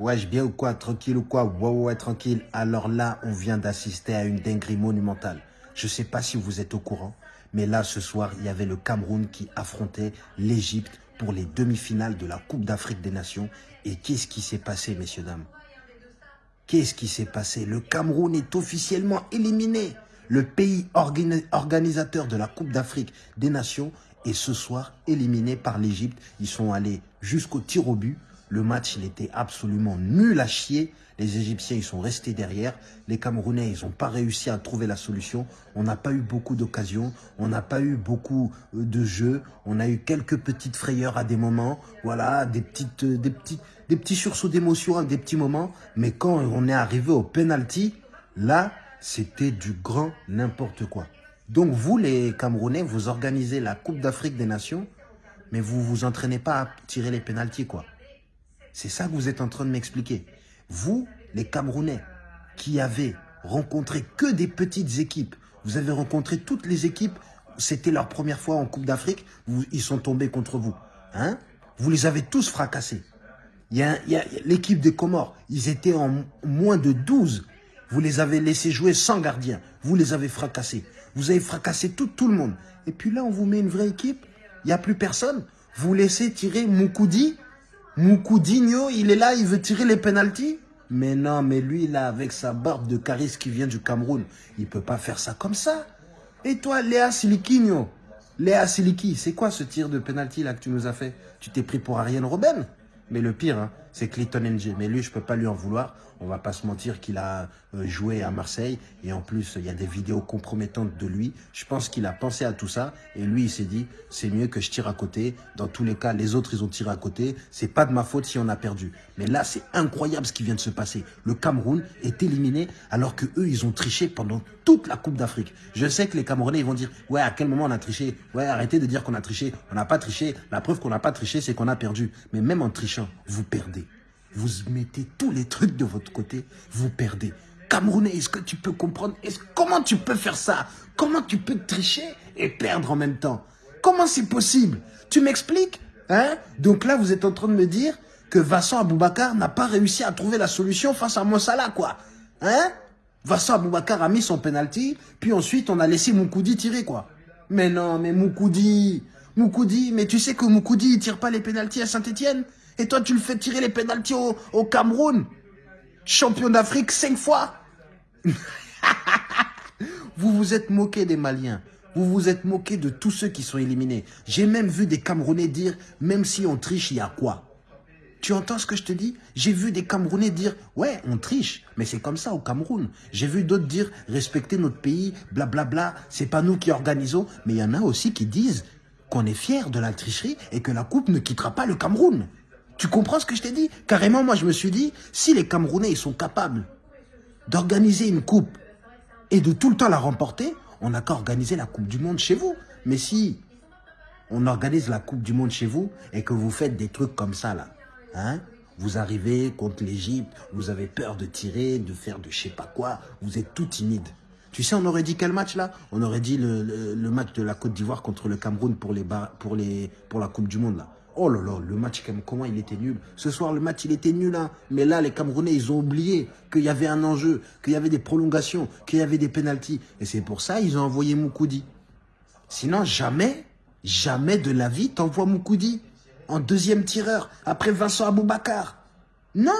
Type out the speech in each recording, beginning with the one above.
Wesh, bien ou quoi Tranquille ou quoi Ouais, ouais, tranquille. Alors là, on vient d'assister à une dinguerie monumentale. Je sais pas si vous êtes au courant, mais là, ce soir, il y avait le Cameroun qui affrontait l'Égypte pour les demi-finales de la Coupe d'Afrique des Nations. Et qu'est-ce qui s'est passé, messieurs, dames? Qu'est-ce qui s'est passé? Le Cameroun est officiellement éliminé. Le pays organisateur de la Coupe d'Afrique des Nations est ce soir éliminé par l'Égypte. Ils sont allés jusqu'au tir au but. Le match, il était absolument nul à chier. Les Égyptiens, ils sont restés derrière. Les Camerounais, ils n'ont pas réussi à trouver la solution. On n'a pas eu beaucoup d'occasions. On n'a pas eu beaucoup euh, de jeux. On a eu quelques petites frayeurs à des moments. Voilà, des, petites, euh, des, petits, des petits sursauts d'émotion à des petits moments. Mais quand on est arrivé au penalty, là, c'était du grand n'importe quoi. Donc vous, les Camerounais, vous organisez la Coupe d'Afrique des Nations, mais vous vous entraînez pas à tirer les pénalties, quoi. C'est ça que vous êtes en train de m'expliquer. Vous, les Camerounais, qui avez rencontré que des petites équipes, vous avez rencontré toutes les équipes, c'était leur première fois en Coupe d'Afrique, ils sont tombés contre vous. Hein? Vous les avez tous fracassés. L'équipe des Comores, ils étaient en moins de 12. Vous les avez laissés jouer sans gardien. Vous les avez fracassés. Vous avez fracassé tout, tout le monde. Et puis là, on vous met une vraie équipe. Il n'y a plus personne. Vous laissez tirer Moukoudi Moukoudinho, il est là, il veut tirer les pénalties. Mais non, mais lui, là, avec sa barbe de Caris qui vient du Cameroun, il peut pas faire ça comme ça. Et toi, Léa Siliquinho Léa Siliki, c'est quoi ce tir de pénalty là que tu nous as fait? Tu t'es pris pour Ariane Robben? Mais le pire, hein, c'est Clayton NG. Mais lui, je peux pas lui en vouloir. On va pas se mentir qu'il a euh, joué à Marseille. Et en plus, il y a des vidéos compromettantes de lui. Je pense qu'il a pensé à tout ça. Et lui, il s'est dit, c'est mieux que je tire à côté. Dans tous les cas, les autres, ils ont tiré à côté. C'est pas de ma faute si on a perdu. Mais là, c'est incroyable ce qui vient de se passer. Le Cameroun est éliminé alors que eux, ils ont triché pendant toute la Coupe d'Afrique. Je sais que les Camerounais, ils vont dire, ouais, à quel moment on a triché? Ouais, arrêtez de dire qu'on a triché. On n'a pas triché. La preuve qu'on n'a pas triché, c'est qu'on a perdu. Mais même en trichant, vous perdez vous mettez tous les trucs de votre côté, vous perdez. Camerounais, est-ce que tu peux comprendre? Comment tu peux faire ça? Comment tu peux tricher et perdre en même temps? Comment c'est possible? Tu m'expliques? Hein? Donc là, vous êtes en train de me dire que Vincent Aboubakar n'a pas réussi à trouver la solution face à Mossala, quoi. Hein? Vincent Aboubakar a mis son penalty, puis ensuite on a laissé Moukoudi tirer, quoi. Mais non, mais Moukoudi, Moukoudi, mais tu sais que Moukoudi, il tire pas les pénalties à Saint-Etienne et toi, tu le fais tirer les pénalties au, Cameroun. Champion d'Afrique cinq fois. vous vous êtes moqué des Maliens. Vous vous êtes moqué de tous ceux qui sont éliminés. J'ai même vu des Camerounais dire, même si on triche, il y a quoi? Tu entends ce que je te dis? J'ai vu des Camerounais dire « Ouais, on triche, mais c'est comme ça au Cameroun. » J'ai vu d'autres dire « Respectez notre pays, blablabla, c'est pas nous qui organisons. » Mais il y en a aussi qui disent qu'on est fiers de la tricherie et que la coupe ne quittera pas le Cameroun. Tu comprends ce que je t'ai dit? Carrément, moi, je me suis dit, si les Camerounais, sont capables d'organiser une coupe et de tout le temps la remporter, on n'a qu'à organiser la Coupe du Monde chez vous. Mais si on organise la Coupe du Monde chez vous et que vous faites des trucs comme ça, là, hein, vous arrivez contre l'Égypte, vous avez peur de tirer, de faire de je sais pas quoi, vous êtes tout timide. Tu sais, on aurait dit quel match là? On aurait dit le, le, match de la Côte d'Ivoire contre le Cameroun pour, les, pour, les, pour la Coupe du Monde là. Oh là là, le match, comment il était nul. Ce soir, le match, il était nul. Hein. Mais là, les Camerounais, ils ont oublié qu'il y avait un enjeu, qu'il y avait des prolongations, qu'il y avait des pénalties. Et c'est pour ça ils ont envoyé Moukoudi. Sinon, jamais, jamais de la vie, t'envoies Moukoudi en deuxième tireur, après Vincent Aboubakar. Non,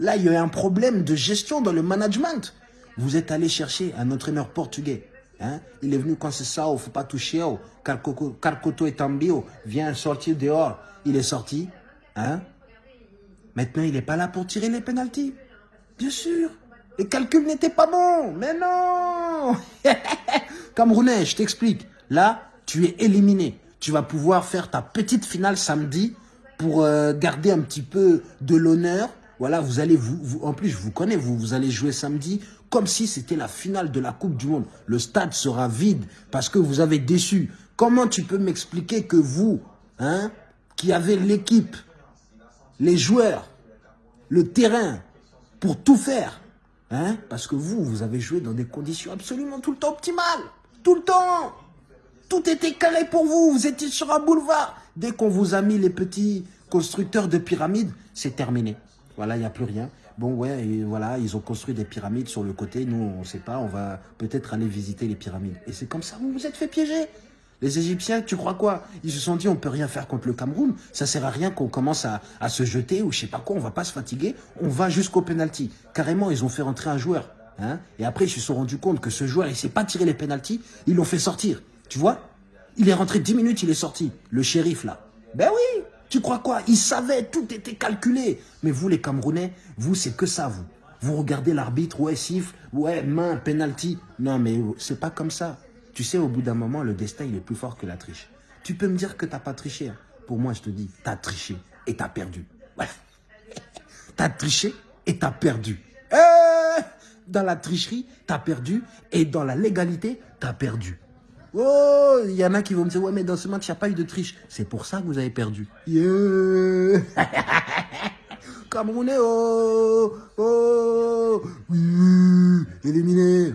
là, il y a un problème de gestion dans le management. Vous êtes allé chercher un entraîneur portugais Hein? Il est venu quand c'est ça, il ne faut pas toucher. Oh. Carcoto est en bio, viens sortir dehors. Il est sorti. Hein? Maintenant, il n'est pas là pour tirer les pénalties. Bien sûr. Les calculs n'étaient pas bons. Mais non Camerounais, je t'explique. Là, tu es éliminé. Tu vas pouvoir faire ta petite finale samedi pour euh, garder un petit peu de l'honneur. Voilà, vous allez, vous, en plus, je vous connais, vous, vous allez jouer samedi comme si c'était la finale de la Coupe du Monde. Le stade sera vide parce que vous avez déçu. Comment tu peux m'expliquer que vous, hein, qui avez l'équipe, les joueurs, le terrain, pour tout faire, hein, parce que vous, vous avez joué dans des conditions absolument tout le temps optimales. Tout le temps Tout était calé pour vous, vous étiez sur un boulevard. Dès qu'on vous a mis les petits constructeurs de pyramides, c'est terminé. Voilà, il n'y a plus rien. Bon, ouais, voilà, ils ont construit des pyramides sur le côté. Nous, on ne sait pas, on va peut-être aller visiter les pyramides. Et c'est comme ça, vous vous êtes fait piéger. Les Égyptiens, tu crois quoi? Ils se sont dit, on peut rien faire contre le Cameroun. Ça sert à rien qu'on commence à, se jeter ou je sais pas quoi. On va pas se fatiguer. On va jusqu'au penalty. Carrément, ils ont fait rentrer un joueur. Hein et après, ils se sont rendus compte que ce joueur, il sait pas tirer les penalties. Ils l'ont fait sortir. Tu vois? Il est rentré 10 minutes, il est sorti. Le shérif, là. Ben oui Crois quoi? Il savait, tout était calculé. Mais vous, les Camerounais, vous, c'est que ça, vous. Vous regardez l'arbitre, ouais, siffle, ouais, main, penalty. Non, mais c'est pas comme ça. Tu sais, au bout d'un moment, le destin, il est plus fort que la triche. Tu peux me dire que t'as pas triché. Hein. Pour moi, je te dis, t'as triché et t'as perdu. Ouais. t'as triché et t'as perdu. Eh dans la tricherie, t'as perdu. Et dans la légalité, t'as perdu. Oh, il y en a qui vont me dire, ouais, mais dans ce match, il n'y a pas eu de triche. C'est pour ça que vous avez perdu. Yeah. Camerounais, oh, oh, oui, éliminé.